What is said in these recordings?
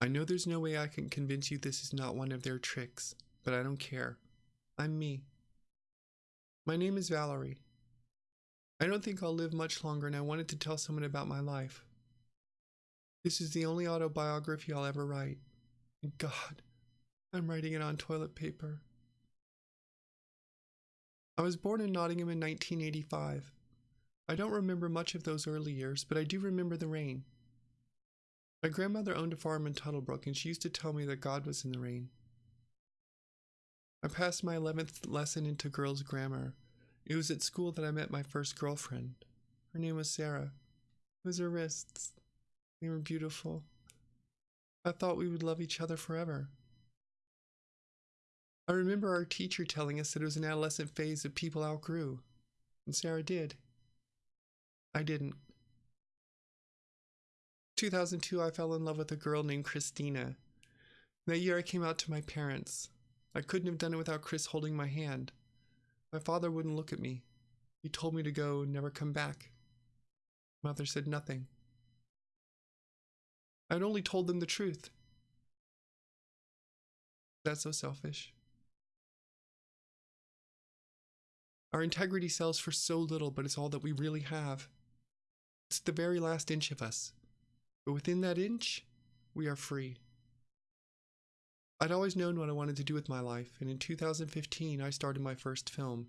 I know there's no way I can convince you this is not one of their tricks, but I don't care. I'm me. My name is Valerie. I don't think I'll live much longer, and I wanted to tell someone about my life. This is the only autobiography I'll ever write. And God, I'm writing it on toilet paper. I was born in Nottingham in 1985. I don't remember much of those early years, but I do remember the rain. My grandmother owned a farm in Tuttlebrook, and she used to tell me that God was in the rain. I passed my 11th lesson into girls' grammar. It was at school that I met my first girlfriend. Her name was Sarah. It was her wrists. They were beautiful. I thought we would love each other forever. I remember our teacher telling us that it was an adolescent phase that people outgrew, and Sarah did. I didn't. 2002, I fell in love with a girl named Christina. That year, I came out to my parents. I couldn't have done it without Chris holding my hand. My father wouldn't look at me. He told me to go and never come back. Mother said nothing. I'd only told them the truth. That's so selfish. Our integrity sells for so little, but it's all that we really have. It's the very last inch of us. But within that inch, we are free. I'd always known what I wanted to do with my life, and in 2015 I started my first film,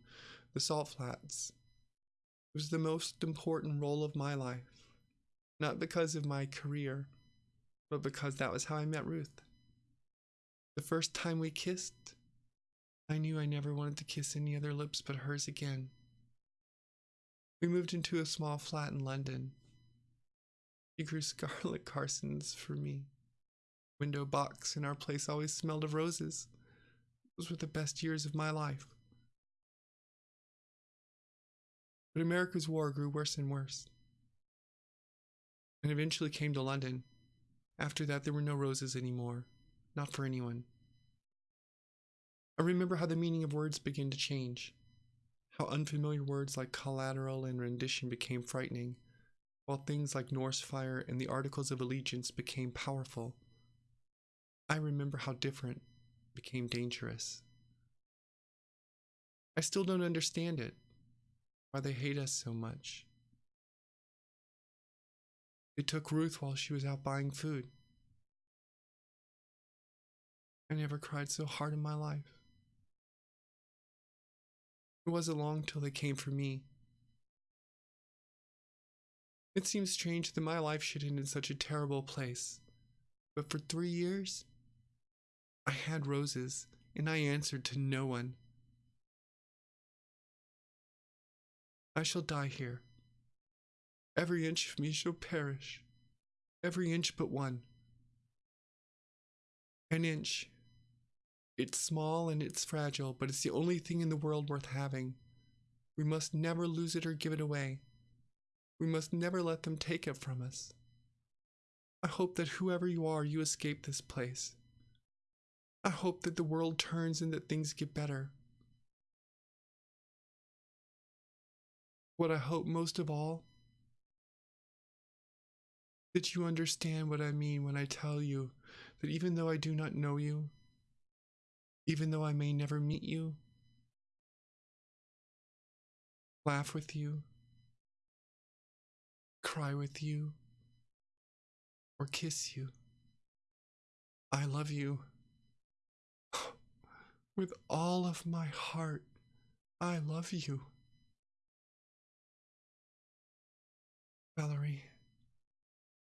The Salt Flats. It was the most important role of my life, not because of my career, but because that was how I met Ruth. The first time we kissed, I knew I never wanted to kiss any other lips but hers again. We moved into a small flat in London. Grew scarlet Carsons for me. Window box in our place always smelled of roses. Those were the best years of my life. But America's war grew worse and worse. And eventually came to London. After that, there were no roses anymore. Not for anyone. I remember how the meaning of words began to change, how unfamiliar words like collateral and rendition became frightening, while things like Norsefire and the Articles of Allegiance became powerful. I remember how different became dangerous. I still don't understand it, why they hate us so much. They took Ruth while she was out buying food. I never cried so hard in my life. It wasn't long till they came for me. It seems strange that my life should end in such a terrible place. But for three years, I had roses, and I answered to no one. I shall die here. Every inch of me shall perish, every inch but one. An inch it's small and it's fragile, but it's the only thing in the world worth having. We must never lose it or give it away. We must never let them take it from us. I hope that whoever you are, you escape this place. I hope that the world turns and that things get better. What I hope most of all, that you understand what I mean when I tell you that even though I do not know you, even though I may never meet you, laugh with you, cry with you, or kiss you. I love you. With all of my heart, I love you. Valerie.